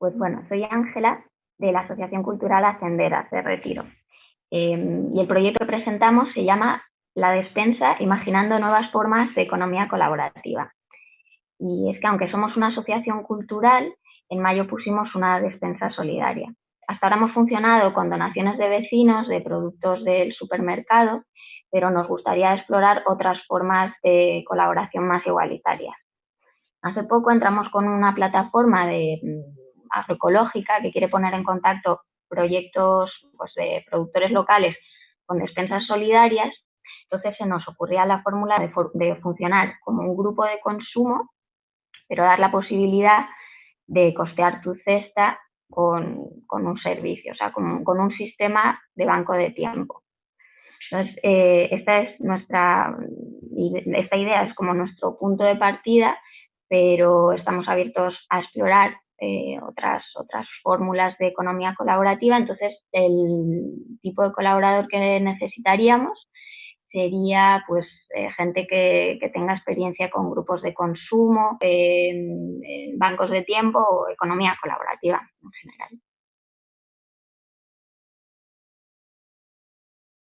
Pues bueno, soy Ángela de la Asociación Cultural Ascenderas de Retiro. Em, y el proyecto que presentamos se llama La Despensa, Imaginando Nuevas Formas de Economía Colaborativa. Y es que aunque somos una asociación cultural, en mayo pusimos una despensa solidaria. Hasta ahora hemos funcionado con donaciones de vecinos de productos del supermercado, pero nos gustaría explorar otras formas de colaboración más igualitarias. Hace poco entramos con una plataforma de agroecológica que quiere poner en contacto proyectos pues, de productores locales con despensas solidarias, entonces se nos ocurría la fórmula de, funcionar como un grupo de consumo, pero dar la posibilidad de costear tu cesta con, un servicio, o sea, con, un sistema de banco de tiempo. Entonces, eh, esta es nuestra, esta idea es como nuestro punto de partida, pero estamos abiertos a explorar eh, otras, otras fórmulas de economía colaborativa. Entonces, el tipo de colaborador que necesitaríamos sería pues eh, gente que, tenga experiencia con grupos de consumo, bancos de tiempo o economía colaborativa en general.